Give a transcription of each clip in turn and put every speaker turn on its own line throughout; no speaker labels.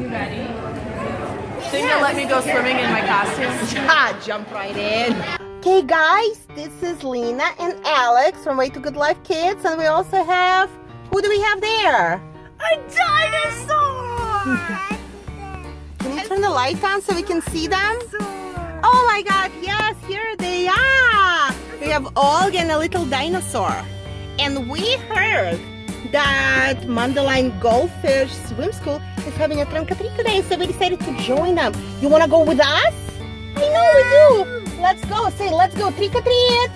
Think they'll let me go swimming in my costume?
Ah, jump right in. Okay, guys, this is Lena and Alex from Way to Good Life Kids, and we also have who do we have there?
A dinosaur!
Can you turn the light on so we can see them? Oh my God! Yes, here they are. We have Olga and a little dinosaur, and we heard that Mundelein Goldfish Swim School is having a or today, so we decided to join them. You wanna go with us? I know we do. Let's go. Say, let's go trick or treat.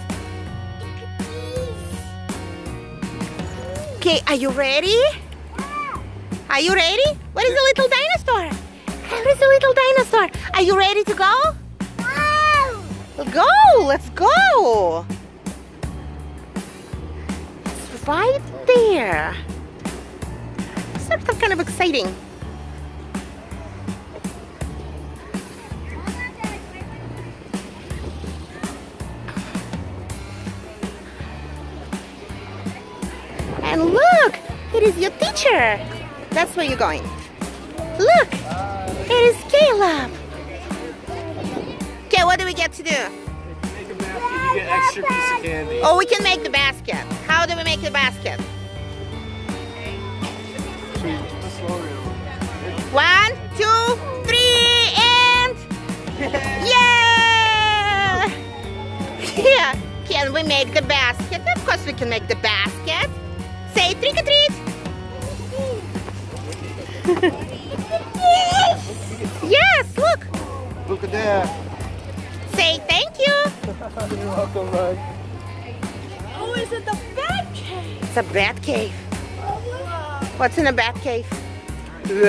Okay, are you ready? Are you ready? Where is the little dinosaur? Where is the little dinosaur? Are you ready to go? Go, let's go. Right there. Sort of kind of exciting. And look, it is your teacher. That's where you're going. Look, it is Caleb. Okay, what do we get to do?
Make a basket, you get extra piece of candy.
Oh, we can make the basket. How do we make the basket? One, two, three, and yeah! Yeah. Can we make the basket? Of course we can make the basket. Say trick or treat. yes, look.
Look at that.
Say thank you.
You're welcome, bud.
It's a bat cave. What's in a bat cave?
It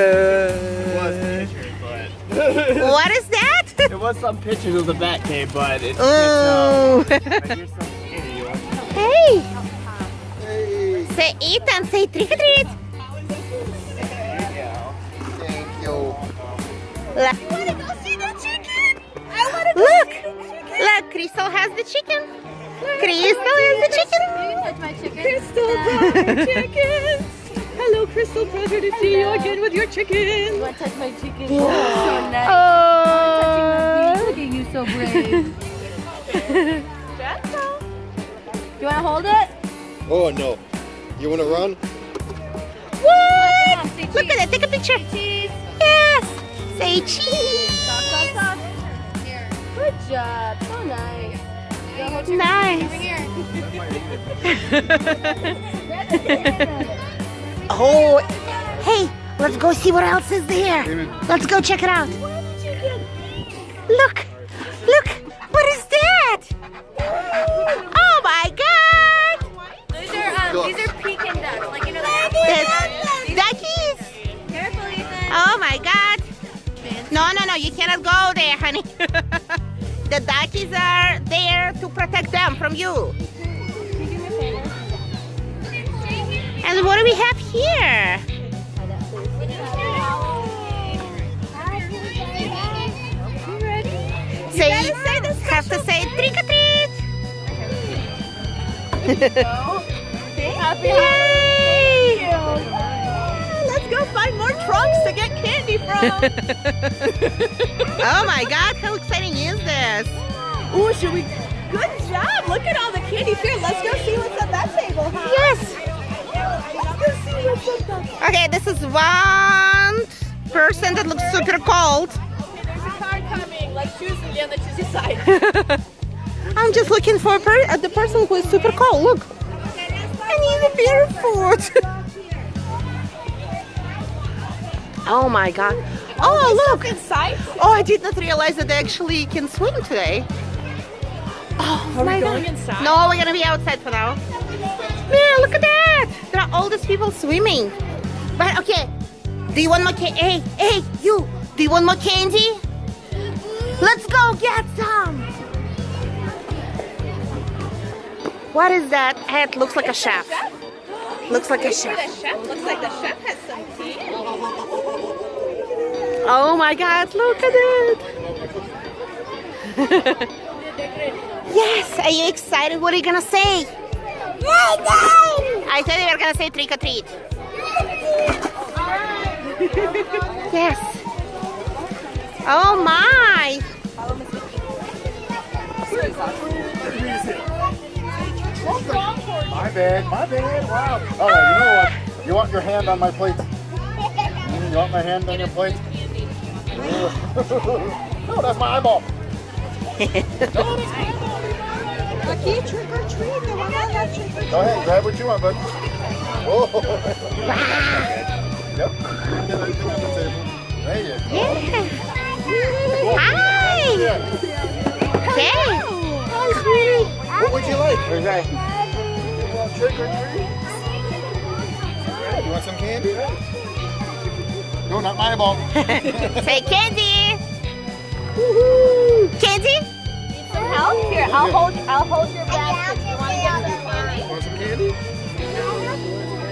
pictures,
What is that?
it was some pictures of the bat cave, but it's
Oh.
But here's some candy. You want some?
hey,
Hey.
say Ethan, say trick or treat.
Thank you.
Look, look, look, Crystal has the chicken. Crystal has the chicken.
touch my chicken? Crystal chickens! Hello, Crystal. Pleasure to see you again with your chicken. You want to touch my chicken? so nice.
Oh.
Look at you, so brave. you want to hold it?
Oh no. You want to run?
What?
Say
Look at it. Take a picture.
Cheese.
Yes. Say cheese.
Stop, stop, stop. Here. Good job. So nice.
Nice. Oh, hey, let's go see what else is there. Let's go check it out. Look, look, what is that? Oh my God!
These are um, these are Pekin ducks, like you know the
There's duckies.
Careful, Ethan.
Oh my God! No, no, no, you cannot go there, honey. the duckies are there to protect them from you. And what do we have here? Say, have to say trick or treat.
Happy
Yay!
Let's go find more trunks to get candy from.
oh my God, how exciting is this?
Ooh, should we? Good job. Look at all the candy here. Let's go see what's at that table, huh?
Yes.
Let's go see what's at that.
Okay, this is one person that looks super cold.
There's a car coming. Let's choose and get on the choosy side.
I'm just looking for a per uh, the person who is super cold. Look. I need a barefoot. oh my god. Oh, look.
Inside.
Oh, I did not realize that they actually can swim today. Oh,
Are
my
we going
God.
inside?
No, we're gonna be outside for now. Man, look at that! There are all these people swimming. But okay, do you want more candy? Hey, hey, you! Do you want more candy? Let's go get some! What is that? It looks like a chef. Looks like a chef
looks like the chef has some tea.
Oh my god, look at it! yes, are you excited? What are you gonna say? I said you were gonna say trick or treat. Yes. Oh my.
My bad, my bad. Wow. All right, you know what? You want your hand on my plate? You want my hand on your plate? no, that's my eyeball.
Aquí trick or treat. Te van a dar trick or treat.
Go ahead, grab what you want, bud. Oh. yep. Get everything on the table. There you go.
Yeah. Hi. Okay.
Hi, sweetie. What would you like? Okay. You want trick or treat? You want some candy? No, not my eyeball.
Say candy. Candy?
Need Some help? Here, I'll hold. I'll hold your bag. You want to get some candy?
Want some candy?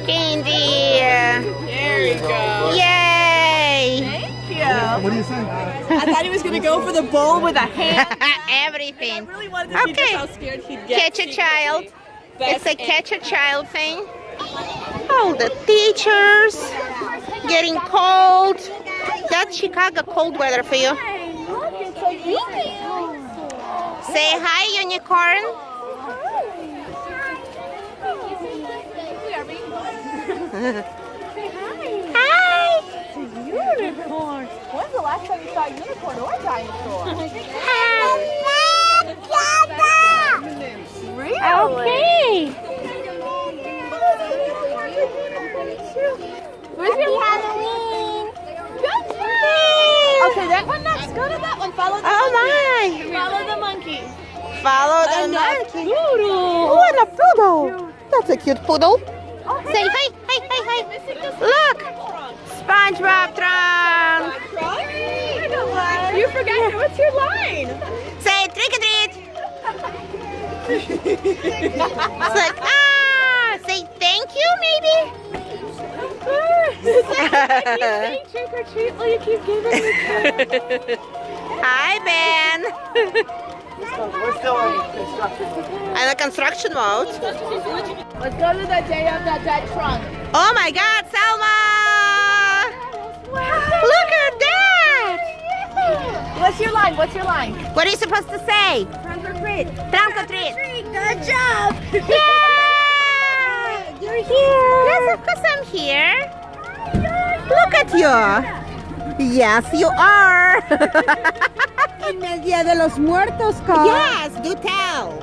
Candy.
There you go.
Yay.
Thank you.
What do you say?
I thought he was gonna go for the bowl with a hand. I
Everything.
really wanted to see
Okay.
just how scared he'd get.
Catch a child. It's a catch a child thing. All the teachers getting cold. That's Chicago cold weather for you. Say hi, unicorn. Hi.
Unicorn. When's the last time you saw a unicorn or a dinosaur? really?
Okay.
Where's your Halloween? Okay, that one looks good. And that one follow the
Oh
monkey.
my.
Follow the monkey.
Follow the
And a
monkey.
poodle.
Oh, and a poodle. That's a cute poodle.
Oh, hey,
Say hi, hi, hi, hi. Look. SpongeBob trunk.
Trunk? You forgot. What's your line?
Say trick or treat. it's like, ah, say thank you, maybe.
Say trick or treat while you keep giving me
Hi, Ben.
We're still in construction.
And a construction mode.
Let's go to the day of the dead trunk.
Oh my God, Selma! Look at that!
What's your line? What's your line?
What are you supposed to say?
Trunk or treat.
Trunk or treat.
Good job.
Yeah! You're here. Yes, of course I'm here. Look at you. Yes, you are.
En el Día de los Muertos, Carl.
yes, do tell.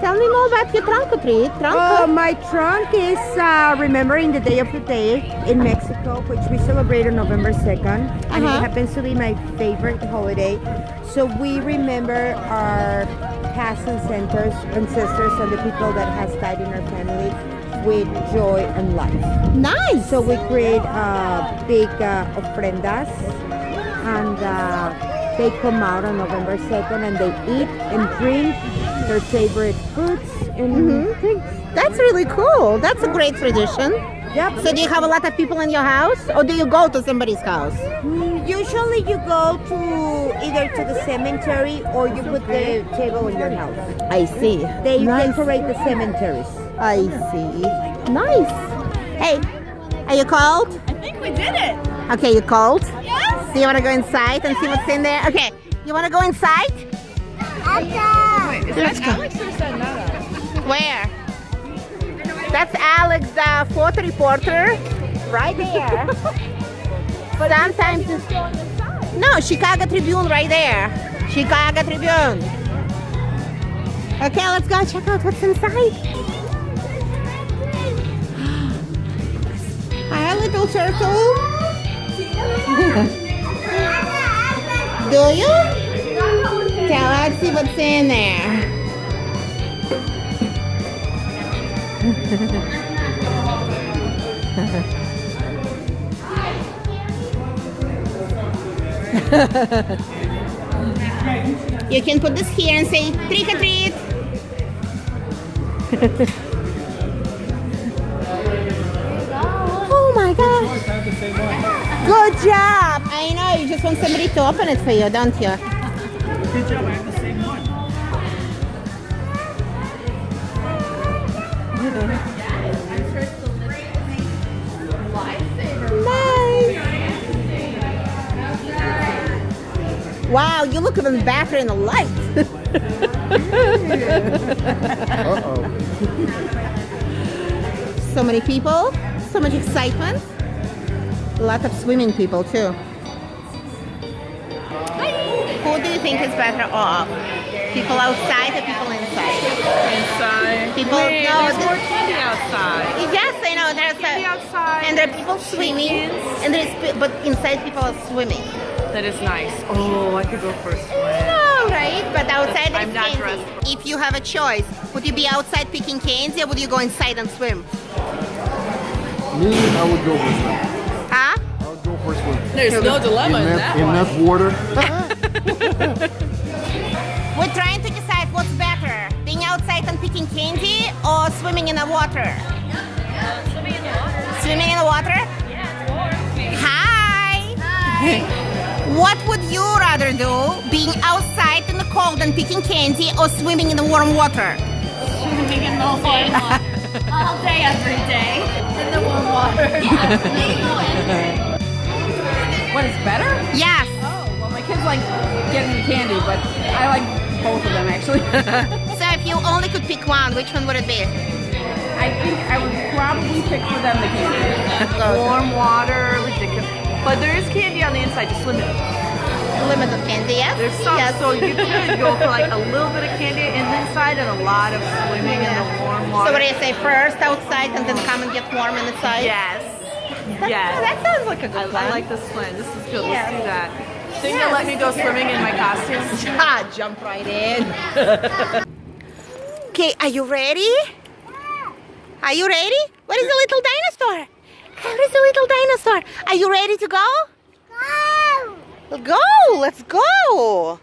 Tell me more about your trunk or treat. Trunk
Oh, my trunk is uh, remembering the Day of the Day in Mexico, which we celebrate on November 2nd. And
Uh-huh.
it happens to be my favorite holiday. So we remember our past ancestors, ancestors and the people that has died in our family with joy and life.
Nice.
So we create uh, big uh, ofrendas and uh, they come out on November 2nd and they eat and drink their favorite foods and
Mhm.
drinks.
That's really cool. That's a great tradition.
Yep.
So do you have a lot of people in your house or do you go to somebody's house?
Mm, Usually you go to either to the cemetery or you put the table in your house.
I see.
They
nice.
decorate the cemeteries.
I see. Nice. Hey, are you cold?
I think we did it.
Okay, you cold?
Yes.
Do you want to go inside and see what's in there? Okay, you want to go inside? Let's go.
Alex or Sanada?
Where? That's Alex, the photo reporter, right there. but sometimes it's... No, Chicago Tribune right there. Chicago Tribune. Okay, let's go check out what's inside. Hi, little turtle. Do you? Tell see what's in there. You can put this here and say trick or treat. Good job! I know, you just want somebody to open it for you, don't you? Good job, I have the same one. Wow, you look even better in the light.
uh -oh.
so many people, so much excitement. A lot of swimming people too. Who do you think is better off? People outside or people inside?
Inside.
People-
Wait,
no,
there's more candy outside.
Yes, I know. There's
Candy
a,
outside.
and there are people swimming,
Kids.
and there's but inside people are swimming.
That is nice. Oh, I could go for a swim.
No, right? But outside there's
I'm not
candy.
dressed
If you have a choice, would you be outside picking candy or would you go inside and swim?
Me, I would go for swim.
Huh?
I would go for swim.
There's no dilemma in,
Enough,
that one.
enough water.
We're trying to decide what's better, being outside and picking candy or swimming in the water.
Swimming in the water.
Swimming in the water?
Yeah,
Hi. Hi. What would you rather do, being outside in the cold and picking candy or swimming in the warm water?
swimming in the warm water all day, every day in the warm water.
What is better?
Yes.
Oh, well, my kids like getting the candy, but I like both of them actually.
So if you only could pick one, which one would it be?
I think I would probably pick for them the candy.
Warm water, ridiculous. But there is candy on the inside, just limit.
Limited candy, yes?
There's some,
Yes.
so you could go for like a little bit of candy in the inside and a lot of swimming in the warm water.
So what do you say, first outside and then come and get warm inside?
Yes.
That,
Yes.
That sounds like a good
I,
plan.
I like this plan. This is good.
Yes.
Let's do that. Think they'll let me go swimming in my costume?
Ah, jump right in. okay, are you ready? Are you ready? Where is the little dinosaur? Where is the little dinosaur? Are you ready to go? Go! Go! Let's go!